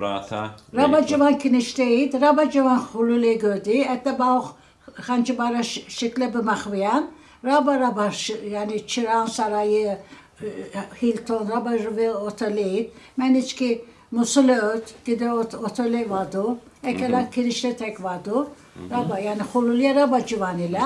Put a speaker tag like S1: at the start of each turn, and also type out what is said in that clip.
S1: Brata.
S2: Raba civan kinişteyit, raba civan hulule gödi, ette bağ hancı bara şikle bir mahviyan, raba raba ş- yani Çırağan Sarayı, e, Hilton, raba ve oteleyit. Men içki Musul öt, gide ot, otele vardı, ekelen kinişte tek vardı. Raba yani hulule raba civan ile.